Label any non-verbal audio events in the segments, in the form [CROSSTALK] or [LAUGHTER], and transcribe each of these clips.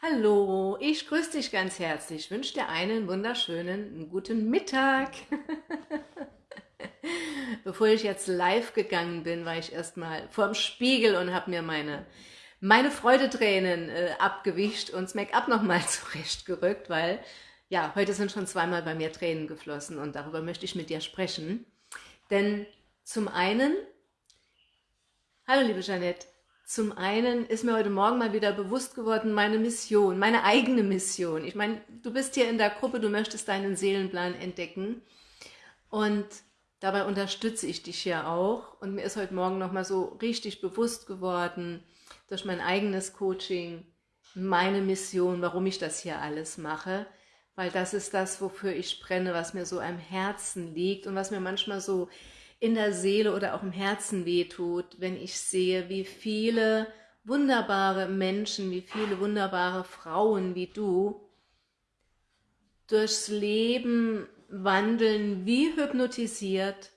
Hallo, ich grüße dich ganz herzlich. Ich wünsche dir einen wunderschönen guten Mittag. [LAUGHS] Bevor ich jetzt live gegangen bin, war ich erstmal vorm Spiegel und habe mir meine, meine Freudetränen äh, abgewischt und das Make-up nochmal [LAUGHS] zurechtgerückt, weil ja, heute sind schon zweimal bei mir Tränen geflossen und darüber möchte ich mit dir sprechen. Denn zum einen, hallo liebe Jeanette, zum einen ist mir heute Morgen mal wieder bewusst geworden, meine Mission, meine eigene Mission. Ich meine, du bist hier in der Gruppe, du möchtest deinen Seelenplan entdecken und dabei unterstütze ich dich ja auch. Und mir ist heute Morgen nochmal so richtig bewusst geworden, durch mein eigenes Coaching, meine Mission, warum ich das hier alles mache. Weil das ist das, wofür ich brenne, was mir so am Herzen liegt und was mir manchmal so in der Seele oder auch im Herzen wehtut, wenn ich sehe, wie viele wunderbare Menschen, wie viele wunderbare Frauen wie du durchs Leben wandeln wie hypnotisiert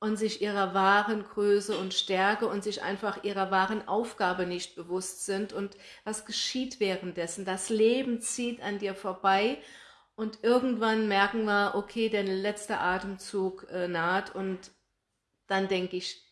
und sich ihrer wahren Größe und Stärke und sich einfach ihrer wahren Aufgabe nicht bewusst sind und was geschieht währenddessen. Das Leben zieht an dir vorbei und irgendwann merken wir, okay, der letzte Atemzug äh, naht und dann denke ich,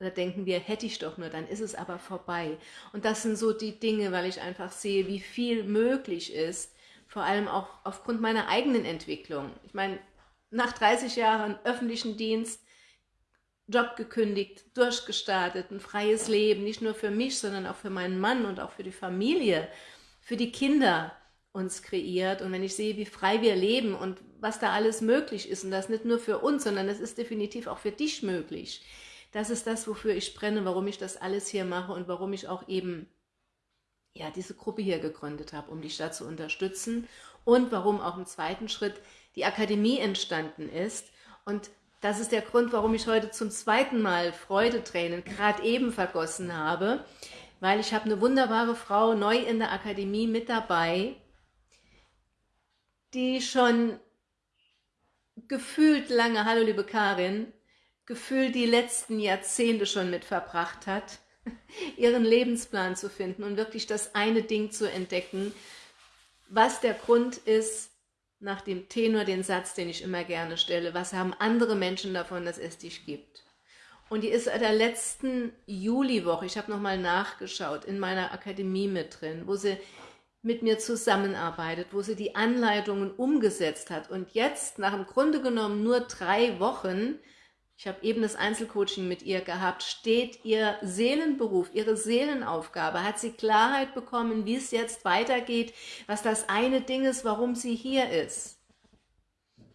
oder denken wir, hätte ich doch nur, dann ist es aber vorbei. Und das sind so die Dinge, weil ich einfach sehe, wie viel möglich ist, vor allem auch aufgrund meiner eigenen Entwicklung. Ich meine, nach 30 Jahren öffentlichen Dienst, Job gekündigt, durchgestartet, ein freies Leben, nicht nur für mich, sondern auch für meinen Mann und auch für die Familie, für die Kinder, uns kreiert. Und wenn ich sehe, wie frei wir leben und was da alles möglich ist und das nicht nur für uns, sondern es ist definitiv auch für dich möglich. Das ist das, wofür ich brenne, warum ich das alles hier mache und warum ich auch eben ja, diese Gruppe hier gegründet habe, um dich da zu unterstützen. Und warum auch im zweiten Schritt die Akademie entstanden ist. Und das ist der Grund, warum ich heute zum zweiten Mal Freudetränen gerade eben vergossen habe, weil ich habe eine wunderbare Frau neu in der Akademie mit dabei, die schon gefühlt lange, hallo liebe Karin, gefühlt die letzten Jahrzehnte schon mit verbracht hat, [LAUGHS] ihren Lebensplan zu finden und wirklich das eine Ding zu entdecken, was der Grund ist, nach dem Tenor den Satz, den ich immer gerne stelle, was haben andere Menschen davon, dass es dich gibt? Und die ist in der letzten Juliwoche, ich habe nochmal nachgeschaut, in meiner Akademie mit drin, wo sie mit mir zusammenarbeitet, wo sie die Anleitungen umgesetzt hat und jetzt nach im Grunde genommen nur drei Wochen, ich habe eben das Einzelcoaching mit ihr gehabt, steht ihr Seelenberuf, ihre Seelenaufgabe, hat sie Klarheit bekommen, wie es jetzt weitergeht, was das eine Ding ist, warum sie hier ist.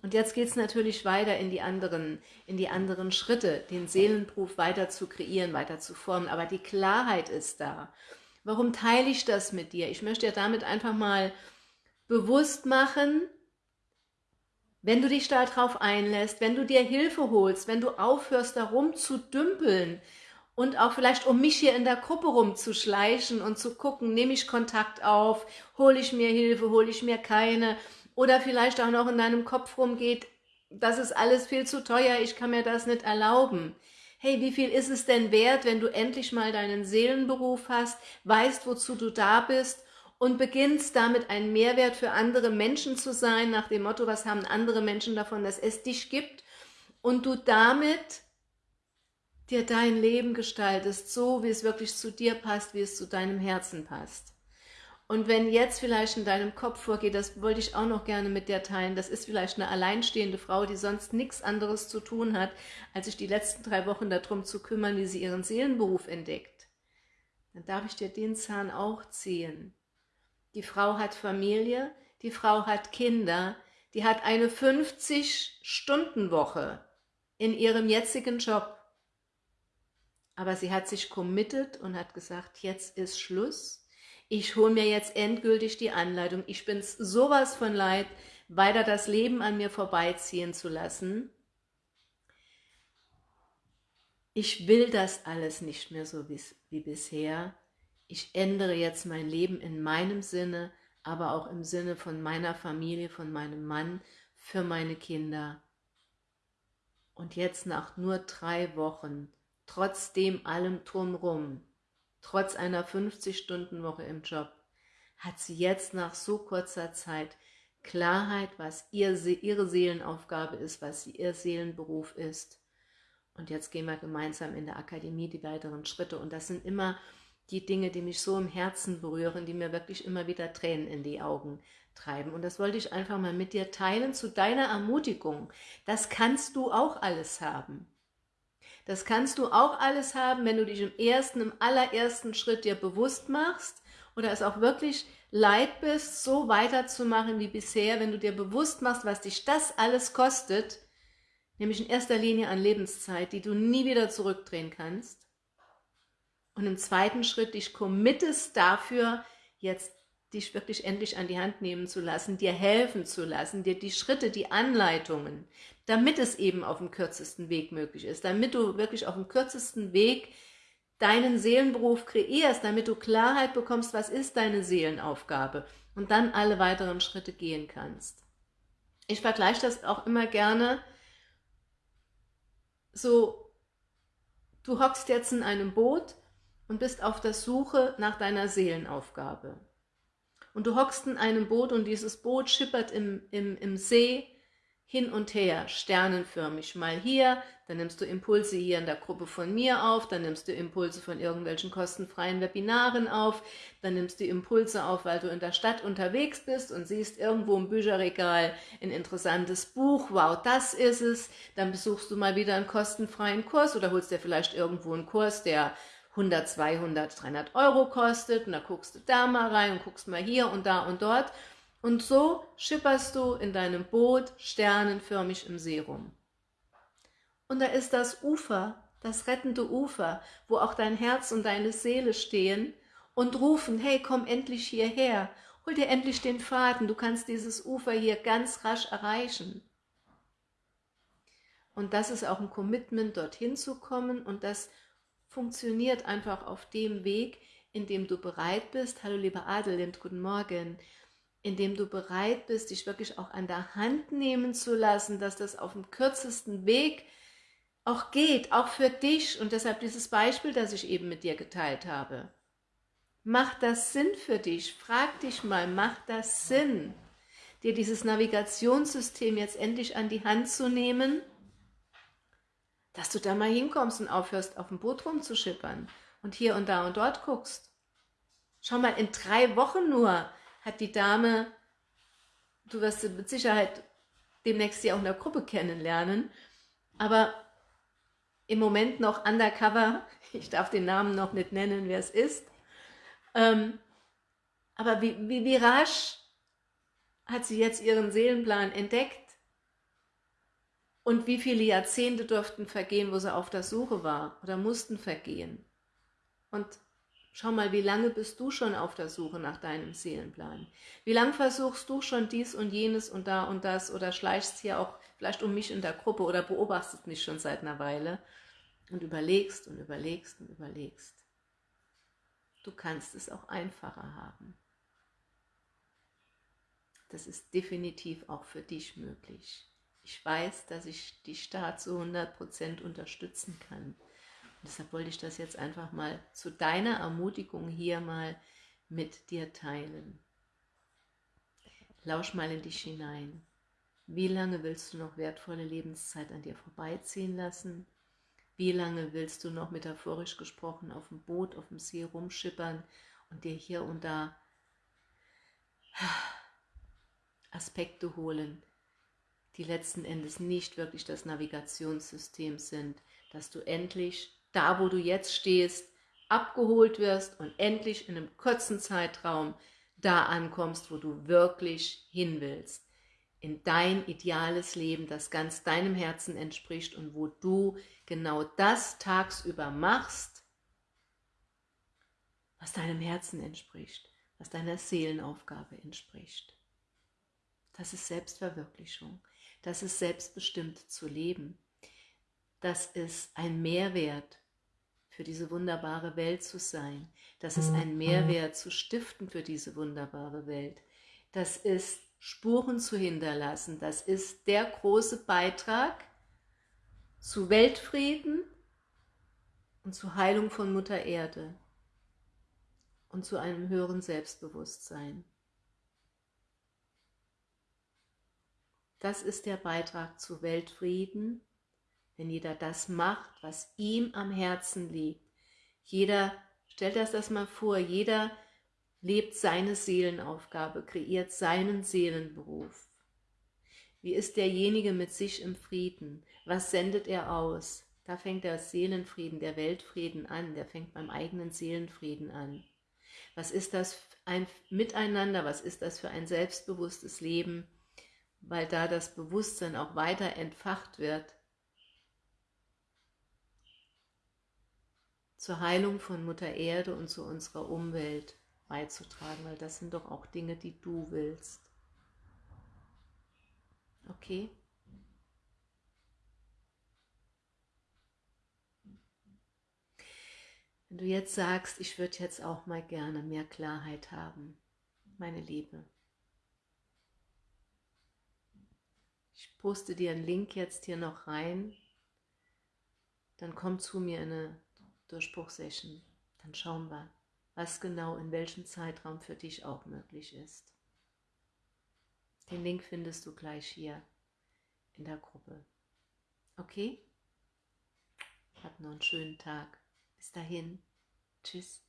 Und jetzt geht es natürlich weiter in die, anderen, in die anderen Schritte, den Seelenberuf weiter zu kreieren, weiter zu formen, aber die Klarheit ist da. Warum teile ich das mit dir? Ich möchte dir damit einfach mal bewusst machen, wenn du dich darauf einlässt, wenn du dir Hilfe holst, wenn du aufhörst, darum zu dümpeln und auch vielleicht um mich hier in der Gruppe rumzuschleichen und zu gucken, nehme ich Kontakt auf, hole ich mir Hilfe, hole ich mir keine oder vielleicht auch noch in deinem Kopf rumgeht, das ist alles viel zu teuer, ich kann mir das nicht erlauben hey, wie viel ist es denn wert, wenn du endlich mal deinen Seelenberuf hast, weißt, wozu du da bist und beginnst damit ein Mehrwert für andere Menschen zu sein, nach dem Motto, was haben andere Menschen davon, dass es dich gibt und du damit dir dein Leben gestaltest, so wie es wirklich zu dir passt, wie es zu deinem Herzen passt. Und wenn jetzt vielleicht in deinem Kopf vorgeht, das wollte ich auch noch gerne mit dir teilen, das ist vielleicht eine alleinstehende Frau, die sonst nichts anderes zu tun hat, als sich die letzten drei Wochen darum zu kümmern, wie sie ihren Seelenberuf entdeckt. Dann darf ich dir den Zahn auch ziehen. Die Frau hat Familie, die Frau hat Kinder, die hat eine 50-Stunden-Woche in ihrem jetzigen Job. Aber sie hat sich committed und hat gesagt, jetzt ist Schluss ich hole mir jetzt endgültig die Anleitung, ich bin sowas von leid, weiter das Leben an mir vorbeiziehen zu lassen. Ich will das alles nicht mehr so wie, wie bisher. Ich ändere jetzt mein Leben in meinem Sinne, aber auch im Sinne von meiner Familie, von meinem Mann, für meine Kinder. Und jetzt nach nur drei Wochen, trotzdem allem drumrum, trotz einer 50-Stunden-Woche im Job, hat sie jetzt nach so kurzer Zeit Klarheit, was ihr, ihre Seelenaufgabe ist, was ihr Seelenberuf ist. Und jetzt gehen wir gemeinsam in der Akademie die weiteren Schritte. Und das sind immer die Dinge, die mich so im Herzen berühren, die mir wirklich immer wieder Tränen in die Augen treiben. Und das wollte ich einfach mal mit dir teilen zu deiner Ermutigung. Das kannst du auch alles haben. Das kannst du auch alles haben, wenn du dich im ersten, im allerersten Schritt dir bewusst machst oder es auch wirklich leid bist, so weiterzumachen wie bisher, wenn du dir bewusst machst, was dich das alles kostet, nämlich in erster Linie an Lebenszeit, die du nie wieder zurückdrehen kannst. Und im zweiten Schritt dich committest dafür, jetzt dich wirklich endlich an die Hand nehmen zu lassen, dir helfen zu lassen, dir die Schritte, die Anleitungen, damit es eben auf dem kürzesten Weg möglich ist, damit du wirklich auf dem kürzesten Weg deinen Seelenberuf kreierst, damit du Klarheit bekommst, was ist deine Seelenaufgabe und dann alle weiteren Schritte gehen kannst. Ich vergleiche das auch immer gerne so, du hockst jetzt in einem Boot und bist auf der Suche nach deiner Seelenaufgabe. Und du hockst in einem Boot und dieses Boot schippert im, im, im See hin und her, sternenförmig. Mal hier, dann nimmst du Impulse hier in der Gruppe von mir auf, dann nimmst du Impulse von irgendwelchen kostenfreien Webinaren auf, dann nimmst du Impulse auf, weil du in der Stadt unterwegs bist und siehst irgendwo im Bücherregal ein interessantes Buch, wow, das ist es. Dann besuchst du mal wieder einen kostenfreien Kurs oder holst dir vielleicht irgendwo einen Kurs, der 100, 200, 300 Euro kostet und da guckst du da mal rein und guckst mal hier und da und dort und so schipperst du in deinem Boot sternenförmig im See rum. Und da ist das Ufer, das rettende Ufer, wo auch dein Herz und deine Seele stehen und rufen, hey, komm endlich hierher, hol dir endlich den Faden, du kannst dieses Ufer hier ganz rasch erreichen. Und das ist auch ein Commitment, dorthin zu kommen und das funktioniert einfach auf dem Weg, in dem du bereit bist. Hallo liebe Adelind, guten Morgen indem du bereit bist, dich wirklich auch an der Hand nehmen zu lassen, dass das auf dem kürzesten Weg auch geht, auch für dich und deshalb dieses Beispiel, das ich eben mit dir geteilt habe. Macht das Sinn für dich? Frag dich mal, macht das Sinn, dir dieses Navigationssystem jetzt endlich an die Hand zu nehmen, dass du da mal hinkommst und aufhörst, auf dem Boot rumzuschippern und hier und da und dort guckst. Schau mal, in drei Wochen nur hat die Dame, du wirst sie mit Sicherheit demnächst sie auch in der Gruppe kennenlernen, aber im Moment noch undercover, [LAUGHS] ich darf den Namen noch nicht nennen, wer es ist, ähm, aber wie, wie, wie rasch hat sie jetzt ihren Seelenplan entdeckt und wie viele Jahrzehnte durften vergehen, wo sie auf der Suche war oder mussten vergehen. Und Schau mal, wie lange bist du schon auf der Suche nach deinem Seelenplan? Wie lange versuchst du schon dies und jenes und da und das oder schleichst hier auch vielleicht um mich in der Gruppe oder beobachtest mich schon seit einer Weile und überlegst und überlegst und überlegst. Du kannst es auch einfacher haben. Das ist definitiv auch für dich möglich. Ich weiß, dass ich dich da zu 100% unterstützen kann deshalb wollte ich das jetzt einfach mal zu deiner Ermutigung hier mal mit dir teilen. Lausch mal in dich hinein. Wie lange willst du noch wertvolle Lebenszeit an dir vorbeiziehen lassen? Wie lange willst du noch metaphorisch gesprochen auf dem Boot, auf dem See rumschippern und dir hier und da Aspekte holen, die letzten Endes nicht wirklich das Navigationssystem sind, dass du endlich da wo du jetzt stehst, abgeholt wirst und endlich in einem kurzen Zeitraum da ankommst, wo du wirklich hin willst. In dein ideales Leben, das ganz deinem Herzen entspricht und wo du genau das tagsüber machst, was deinem Herzen entspricht, was deiner Seelenaufgabe entspricht. Das ist Selbstverwirklichung. Das ist selbstbestimmt zu leben. Das ist ein Mehrwert für diese wunderbare Welt zu sein. Das ist ein Mehrwert zu stiften für diese wunderbare Welt. Das ist Spuren zu hinterlassen. Das ist der große Beitrag zu Weltfrieden und zur Heilung von Mutter Erde. und zu einem höheren Selbstbewusstsein. Das ist der Beitrag zu Weltfrieden, wenn jeder das macht, was ihm am Herzen liegt. Jeder, stellt das das mal vor, jeder lebt seine Seelenaufgabe, kreiert seinen Seelenberuf. Wie ist derjenige mit sich im Frieden? Was sendet er aus? Da fängt der Seelenfrieden, der Weltfrieden an, der fängt beim eigenen Seelenfrieden an. Was ist das ein Miteinander, was ist das für ein selbstbewusstes Leben, weil da das Bewusstsein auch weiter entfacht wird zur Heilung von Mutter Erde und zu unserer Umwelt beizutragen, weil das sind doch auch Dinge, die du willst. Okay? Wenn du jetzt sagst, ich würde jetzt auch mal gerne mehr Klarheit haben, meine Liebe. Ich poste dir einen Link jetzt hier noch rein, dann komm zu mir in eine Durchbruchsession. Dann schauen wir, was genau in welchem Zeitraum für dich auch möglich ist. Den Link findest du gleich hier in der Gruppe. Okay? Hab noch einen schönen Tag. Bis dahin. Tschüss.